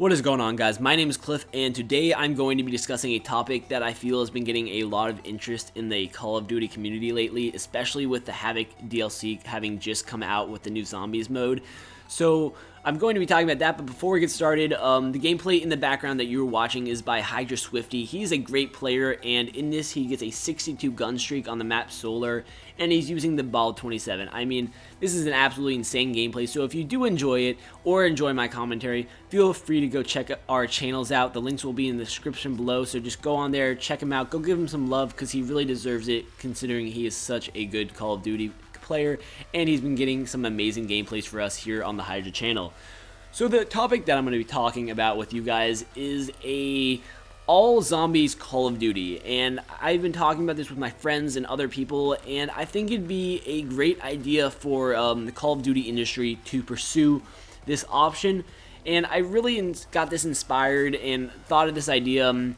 What is going on guys? My name is Cliff and today I'm going to be discussing a topic that I feel has been getting a lot of interest in the Call of Duty community lately, especially with the Havoc DLC having just come out with the new Zombies mode. So I'm going to be talking about that, but before we get started, um, the gameplay in the background that you're watching is by Hydra Swifty. He's a great player, and in this he gets a 62 gun streak on the map Solar, and he's using the Bal-27. I mean, this is an absolutely insane gameplay, so if you do enjoy it, or enjoy my commentary, feel free to go check our channels out. The links will be in the description below, so just go on there, check him out, go give him some love, because he really deserves it, considering he is such a good Call of Duty player, and he's been getting some amazing gameplays for us here on the Hydra channel. So the topic that I'm going to be talking about with you guys is a all zombies Call of Duty, and I've been talking about this with my friends and other people, and I think it'd be a great idea for um, the Call of Duty industry to pursue this option, and I really got this inspired and thought of this idea um,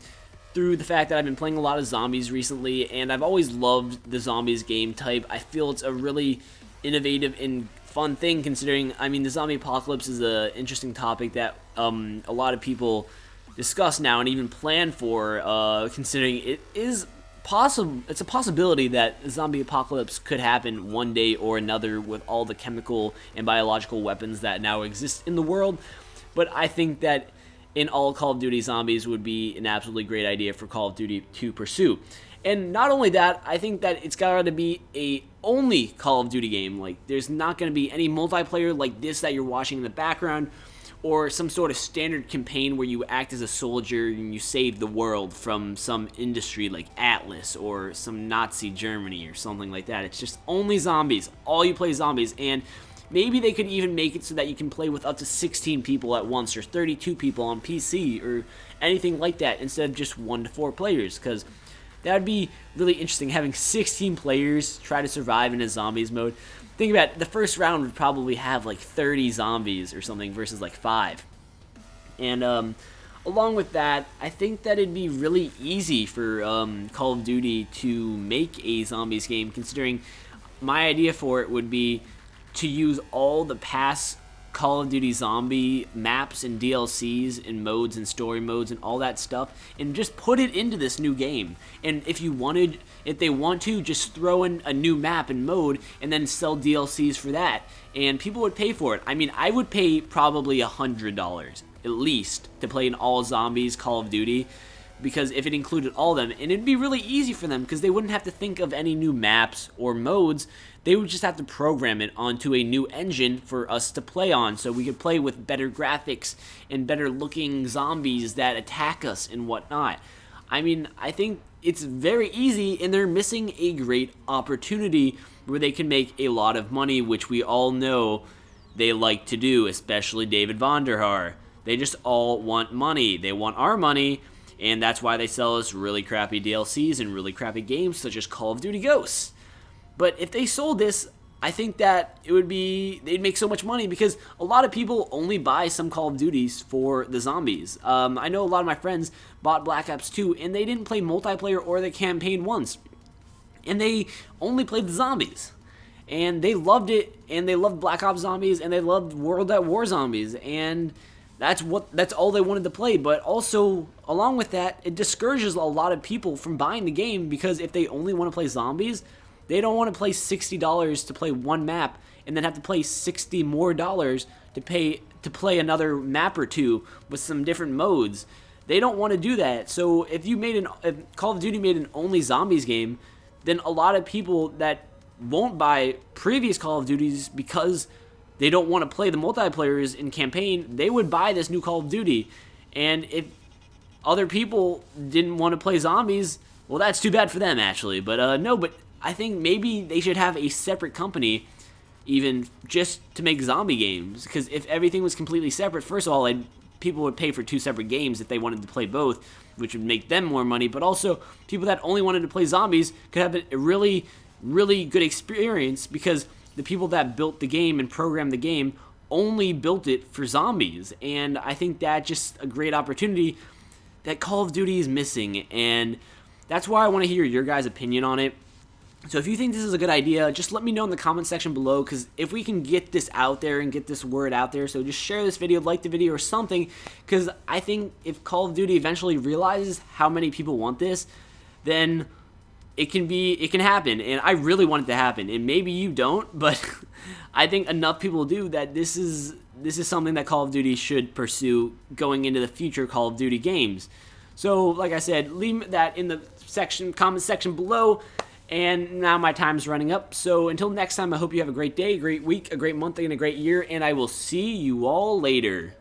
through the fact that I've been playing a lot of zombies recently, and I've always loved the zombies game type. I feel it's a really innovative and fun thing considering, I mean, the zombie apocalypse is an interesting topic that um, a lot of people discuss now and even plan for, uh, considering it is possible it's a possibility that zombie apocalypse could happen one day or another with all the chemical and biological weapons that now exist in the world but i think that in all Call of Duty zombies would be an absolutely great idea for Call of Duty to pursue. And not only that, I think that it's got to be a only Call of Duty game. Like, there's not going to be any multiplayer like this that you're watching in the background, or some sort of standard campaign where you act as a soldier and you save the world from some industry like Atlas or some Nazi Germany or something like that. It's just only zombies. All you play zombies. And Maybe they could even make it so that you can play with up to 16 people at once or 32 people on PC or anything like that instead of just 1 to 4 players because that would be really interesting having 16 players try to survive in a zombies mode. Think about it, the first round would probably have like 30 zombies or something versus like 5. And um, along with that, I think that it'd be really easy for um, Call of Duty to make a zombies game considering my idea for it would be to use all the past Call of Duty Zombie maps and DLCs and modes and story modes and all that stuff and just put it into this new game. And if you wanted, if they want to, just throw in a new map and mode and then sell DLCs for that. And people would pay for it. I mean, I would pay probably a $100 at least to play an all zombies Call of Duty because if it included all of them, and it'd be really easy for them because they wouldn't have to think of any new maps or modes. They would just have to program it onto a new engine for us to play on, so we could play with better graphics and better looking zombies that attack us and whatnot. I mean, I think it's very easy, and they're missing a great opportunity where they can make a lot of money, which we all know they like to do, especially David Vonderhaar. They just all want money. They want our money, and that's why they sell us really crappy DLCs and really crappy games such as Call of Duty Ghosts. But if they sold this, I think that it would be they'd make so much money because a lot of people only buy some Call of Duties for the zombies. Um, I know a lot of my friends bought Black Ops 2 and they didn't play multiplayer or the campaign once, and they only played the zombies. And they loved it, and they loved Black Ops Zombies, and they loved World at War Zombies, and that's what that's all they wanted to play. But also, along with that, it discourages a lot of people from buying the game because if they only want to play zombies, they don't want to play $60 to play one map and then have to play 60 more dollars to pay to play another map or two with some different modes. They don't want to do that. So if you made an if Call of Duty made an only zombies game, then a lot of people that won't buy previous Call of Duties because they don't want to play the multiplayers in campaign, they would buy this new Call of Duty. And if other people didn't want to play zombies, well, that's too bad for them, actually. But uh, no, but I think maybe they should have a separate company even just to make zombie games. Because if everything was completely separate, first of all, I'd, people would pay for two separate games if they wanted to play both, which would make them more money. But also, people that only wanted to play zombies could have a really, really good experience because the people that built the game and programmed the game only built it for zombies. And I think that just a great opportunity that Call of Duty is missing. And that's why I want to hear your guys' opinion on it. So if you think this is a good idea, just let me know in the comment section below because if we can get this out there and get this word out there, so just share this video, like the video or something because I think if Call of Duty eventually realizes how many people want this, then it can be it can happen and I really want it to happen and maybe you don't, but I think enough people do that this is this is something that Call of Duty should pursue going into the future Call of Duty games. So, like I said, leave that in the section comment section below. And now my time's running up. So until next time, I hope you have a great day, a great week, a great month, and a great year. And I will see you all later.